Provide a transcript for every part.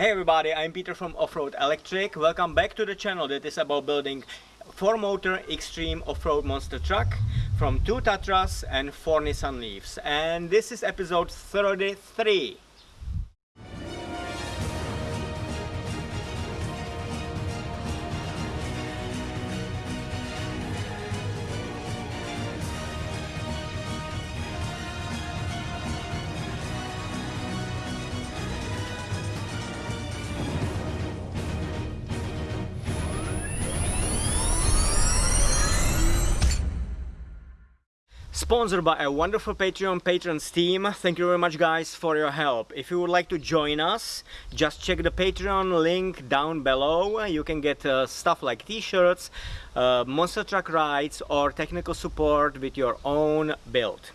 Hey everybody, I'm Peter from Offroad Electric. Welcome back to the channel that is about building 4-motor extreme off-road monster truck from 2 Tatras and 4 Nissan Leafs. And this is episode 33. Sponsored by a wonderful Patreon patrons team. Thank you very much guys for your help. If you would like to join us, just check the Patreon link down below. You can get uh, stuff like t-shirts, uh, monster truck rides or technical support with your own build.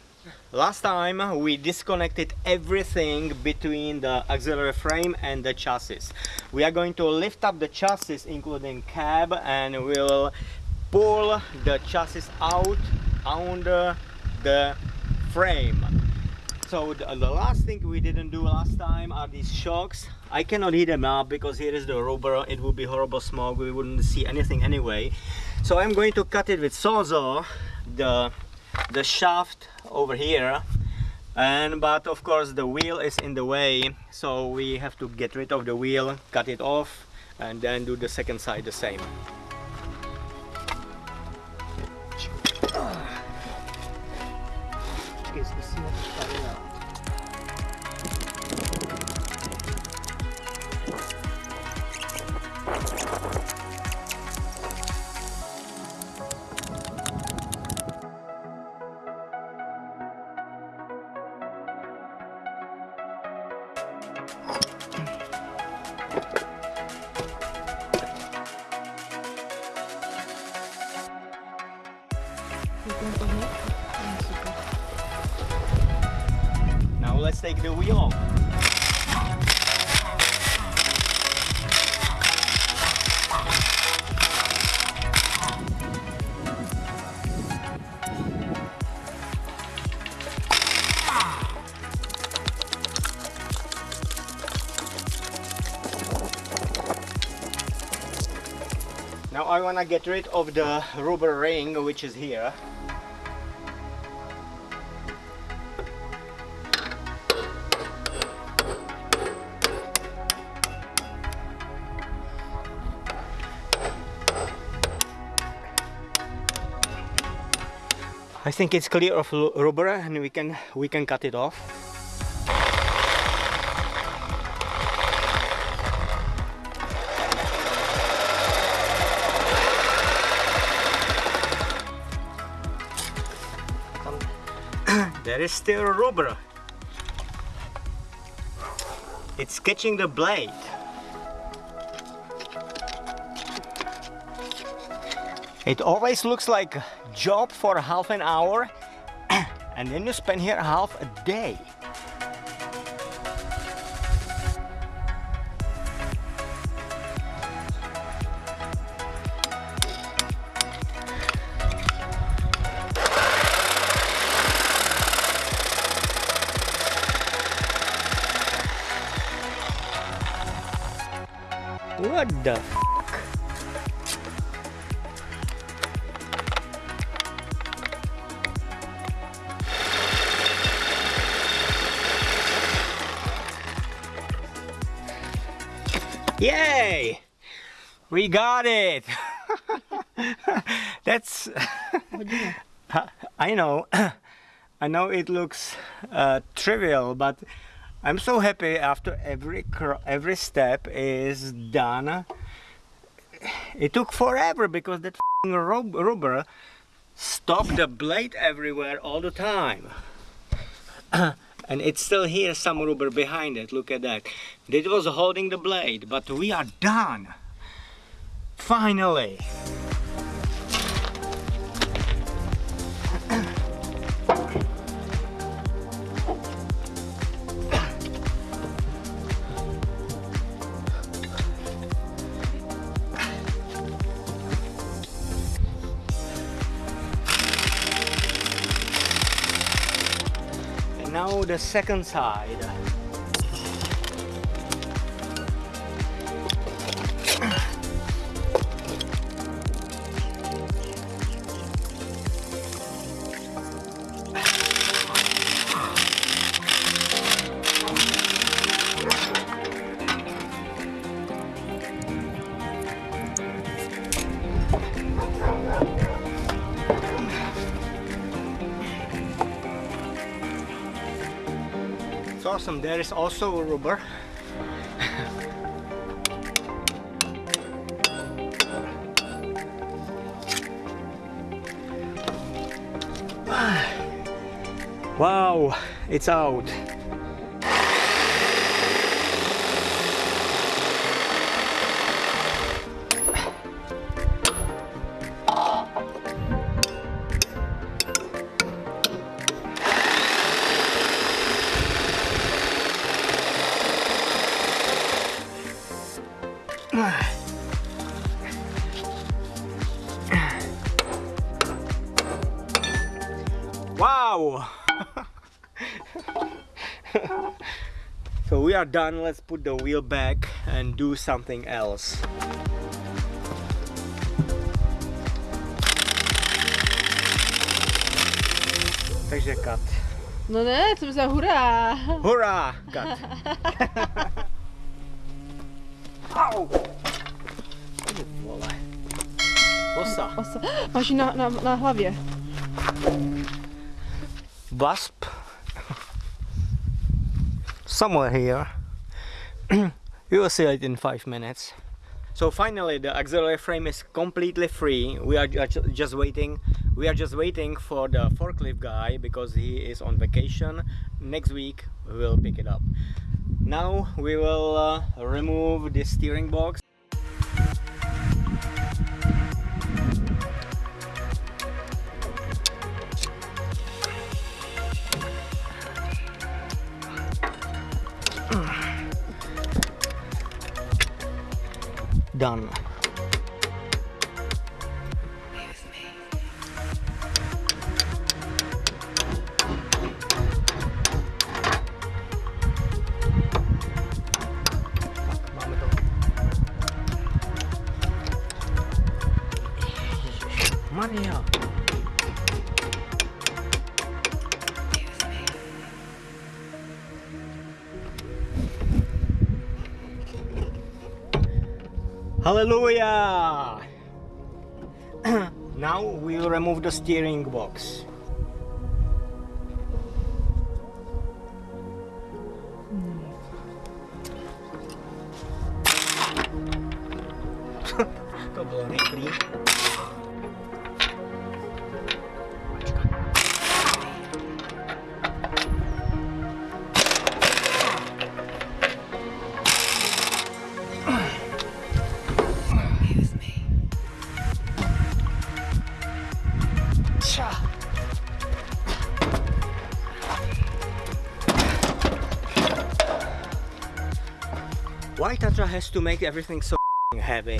Last time we disconnected everything between the auxiliary frame and the chassis. We are going to lift up the chassis including cab and we'll pull the chassis out under the frame. So the, uh, the, last thing we didn't do last time are these shocks. I cannot heat them up because here is the rubber. It would be horrible smoke we wouldn't see anything anyway. So i'm going to cut it with sawzall the the shaft over here. And but of course the wheel is in the way. So we have to get rid of the wheel cut it off and then do the second side the same Now I want to get rid of the rubber ring which is here. Think it's clear of rubber and we can we can cut it off. there is still rubber. It's catching the blade. It always looks like job for half an hour and then you spend here half a day. What the We got it! That's... I know. I know it looks uh, trivial, but I'm so happy after every every step is done. It took forever because that rubber stopped the blade everywhere all the time. and it's still here some rubber behind it, look at that. It was holding the blade, but we are done. Finally. And now the second side awesome. There is also a rubber. wow, it's out. We are done, let's put the wheel back and do something else. Takže cut. No ne, to za hurá. Hurá! Cut. Au! Vole. Osa. Osa. Máš ji na, na, na hlavě. wasp somewhere here. You will see it in five minutes. So finally the auxiliary frame is completely free. We are just waiting. We are just waiting for the forklift guy because he is on vacation. Next week we will pick it up. Now we will uh, remove the steering box done. Hallelujah! now we'll remove the steering box. Has to make everything so heavy?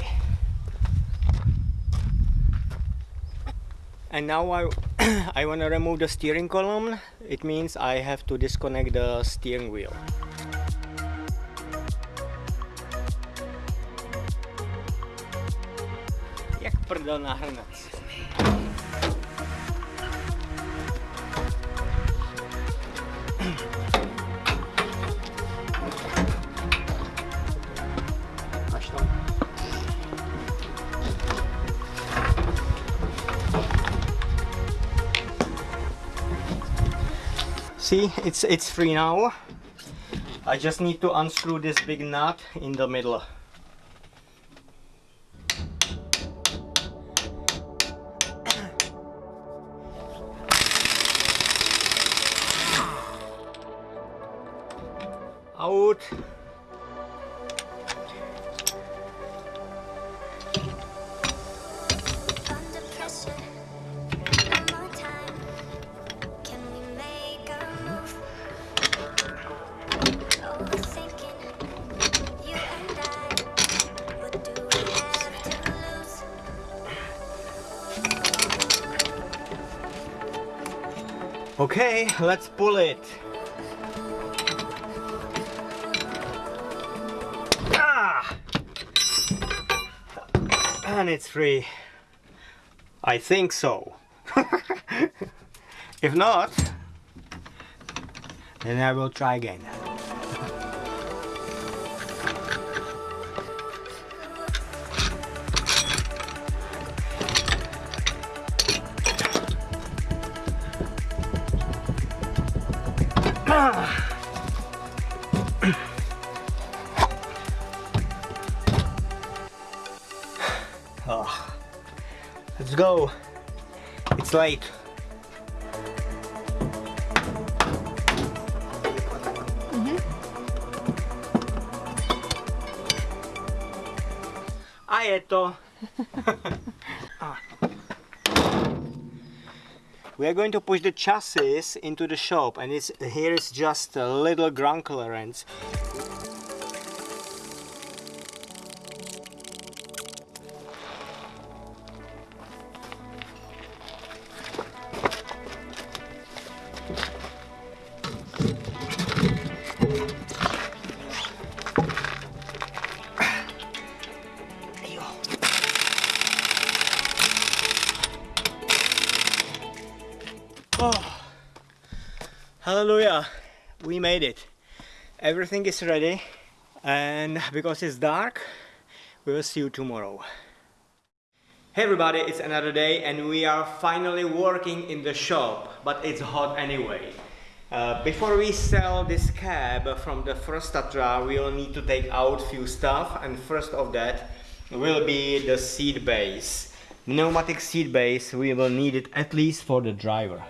And now I, I want to remove the steering column. It means I have to disconnect the steering wheel. Jak prdel na See, it's it's free now. I just need to unscrew this big nut in the middle. Okay, let's pull it. Ah! And it's free. I think so. if not, then I will try again. oh, let's go. It's late. Mm-hmm. Mm -hmm. Aieto. We are going to push the chassis into the shop and it's here is just a little ground clearance. Oh, hallelujah, we made it. Everything is ready, and because it's dark, we will see you tomorrow. Hey everybody, it's another day, and we are finally working in the shop, but it's hot anyway. Uh, before we sell this cab from the first Tatra, we will need to take out few stuff, and first of that will be the seat base. Pneumatic seat base, we will need it at least for the driver.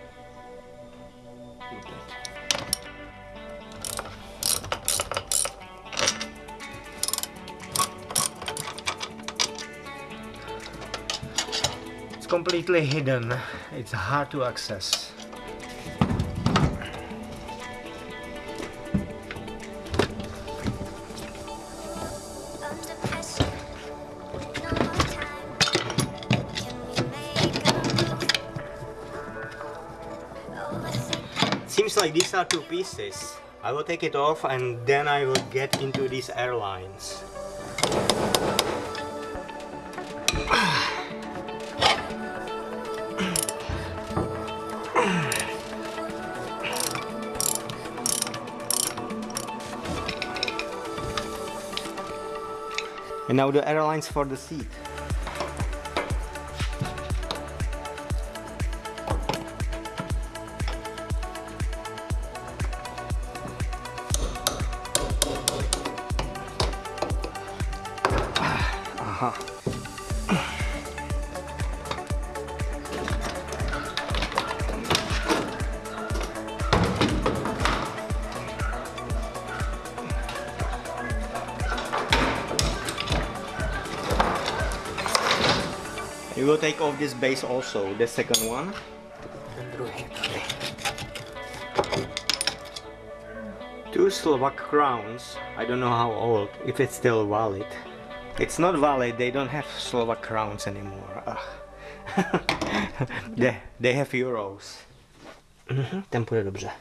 Completely hidden. It's hard to access. Seems like these are two pieces. I will take it off and then I will get into these airlines. And now the airlines for the seat. Aha. Uh-huh. We will take off this base also, the second one. Two Slovak crowns. I don't know how old, if it's still valid. It's not valid, they don't have Slovak crowns anymore. Ugh. they, they have euros. Mhm, ten půjde dobře.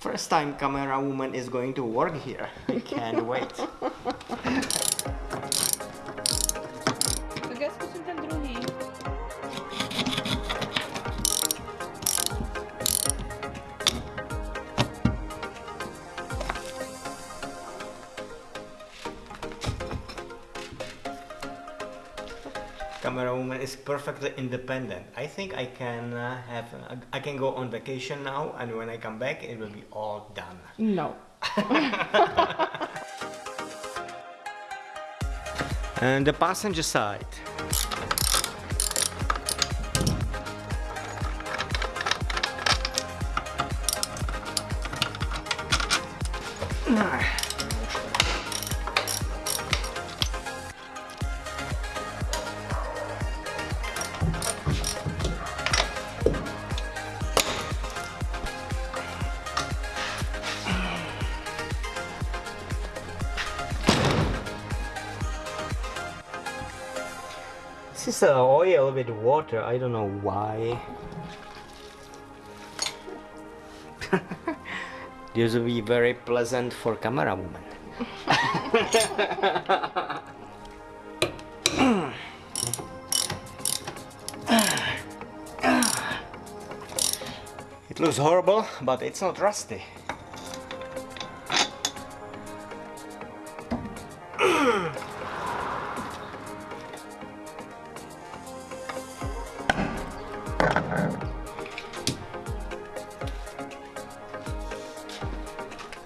First time camera woman is going to work here. I can't wait. camera is perfectly independent. I think I can uh, have I can go on vacation now and when I come back it will be all done. No. And the passenger side. Is uh, oil with water. I don't know why. this will be very pleasant for camera woman. it looks horrible, but it's not rusty.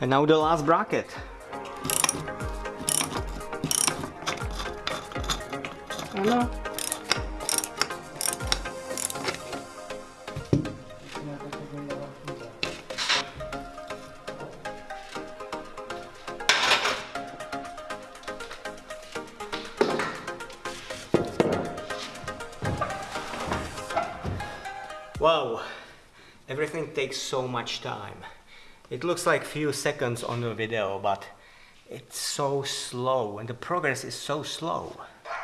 And now the last bracket. Ano. Wow, everything takes so much time. It looks like few seconds on the video, but it's so slow and the progress is so slow.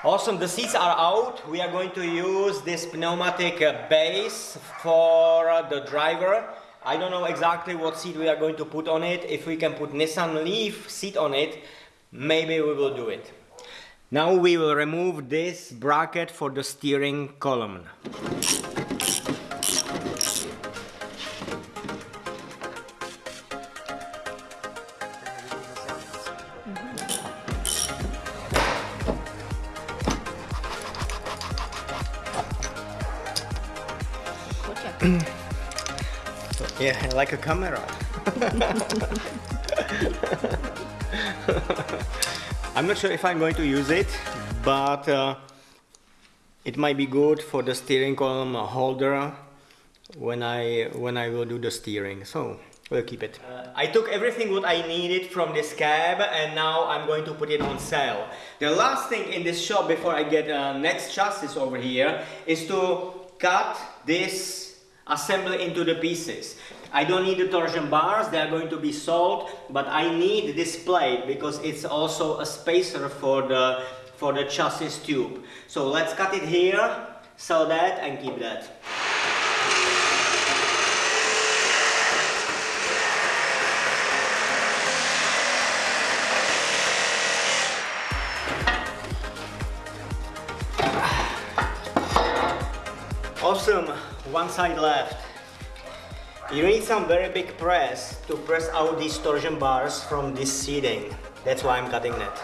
Awesome, the seats are out. We are going to use this pneumatic uh, base for uh, the driver. I don't know exactly what seat we are going to put on it. If we can put Nissan Leaf seat on it, maybe we will do it. Now we will remove this bracket for the steering column. Yeah, like a camera. I'm not sure if I'm going to use it, but uh, it might be good for the steering column holder when I when I will do the steering. So we'll keep it. Uh, I took everything what I needed from this cab, and now I'm going to put it on sale. The last thing in this shop before I get uh, next chassis over here is to cut this assembly into the pieces. I don't need the torsion bars, they are going to be sold, but I need this plate because it's also a spacer for the, for the chassis tube. So let's cut it here, sell that and keep that. One side left. You need some very big press to press out these torsion bars from this seating. That's why I'm cutting that.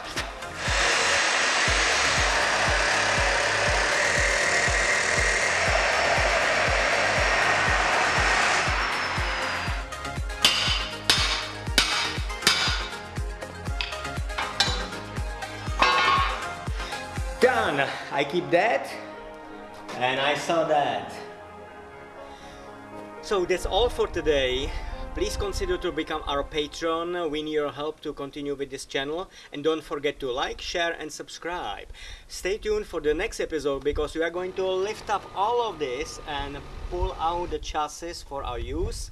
Done! I keep that and I saw that. So that's all for today. Please consider to become our patron. We need your help to continue with this channel. And don't forget to like, share and subscribe. Stay tuned for the next episode because we are going to lift up all of this and pull out the chassis for our use.